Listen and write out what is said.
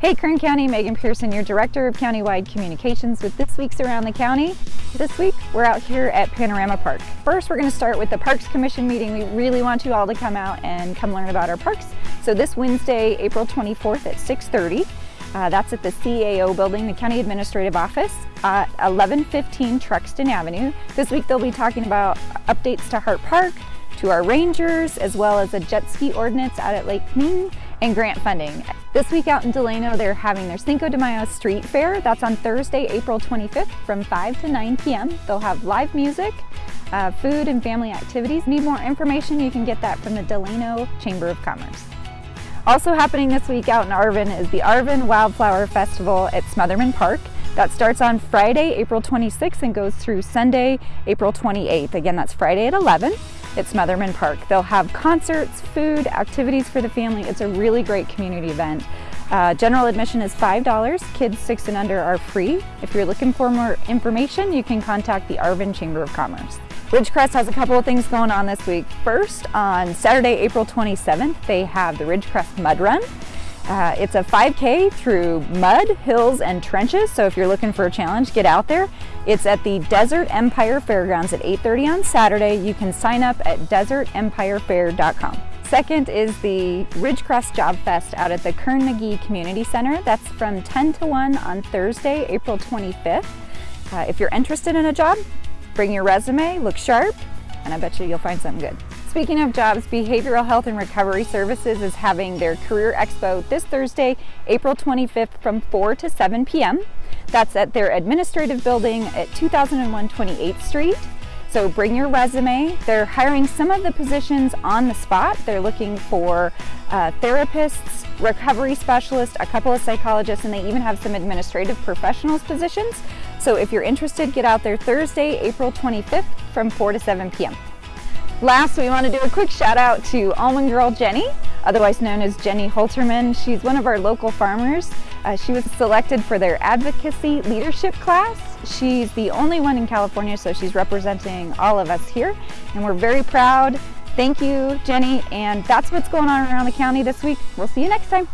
Hey Kern County, Megan Pearson, your Director of Countywide Communications with this week's Around the County. This week, we're out here at Panorama Park. First, we're gonna start with the Parks Commission meeting. We really want you all to come out and come learn about our parks. So this Wednesday, April 24th at 6.30, uh, that's at the CAO building, the County Administrative Office at 1115 Truxtun Avenue. This week they'll be talking about updates to Hart Park, to our rangers, as well as a jet ski ordinance out at Lake Ming and grant funding. This week out in Delano, they're having their Cinco de Mayo Street Fair. That's on Thursday, April 25th from 5 to 9 p.m. They'll have live music, uh, food and family activities. Need more information? You can get that from the Delano Chamber of Commerce. Also happening this week out in Arvin is the Arvin Wildflower Festival at Smothermon Park. That starts on Friday, April 26th and goes through Sunday, April 28th. Again, that's Friday at 11 at Smothermon Park. They'll have concerts, food, activities for the family. It's a really great community event. Uh, general admission is $5. Kids 6 and under are free. If you're looking for more information, you can contact the Arvin Chamber of Commerce. Ridgecrest has a couple of things going on this week. First, on Saturday, April 27th, they have the Ridgecrest Mud Run. Uh, it's a 5K through mud, hills, and trenches, so if you're looking for a challenge, get out there. It's at the Desert Empire Fairgrounds at 8.30 on Saturday. You can sign up at desertempirefair.com. Second is the Ridgecrest Job Fest out at the Kerr McGee Community Center. That's from 10 to 1 on Thursday, April 25th. Uh, if you're interested in a job, bring your resume, look sharp, and I bet you you'll find something good. Speaking of jobs, Behavioral Health and Recovery Services is having their Career Expo this Thursday, April 25th from 4 to 7 p.m. That's at their administrative building at 2001 28th Street. So bring your resume. They're hiring some of the positions on the spot. They're looking for uh, therapists, recovery specialists, a couple of psychologists, and they even have some administrative professionals positions. So if you're interested, get out there Thursday, April 25th from 4 to 7 p.m. Last, we want to do a quick shout out to Almond Girl Jenny, otherwise known as Jenny Holterman. She's one of our local farmers. Uh, she was selected for their advocacy leadership class. She's the only one in California, so she's representing all of us here, and we're very proud. Thank you, Jenny, and that's what's going on around the county this week. We'll see you next time.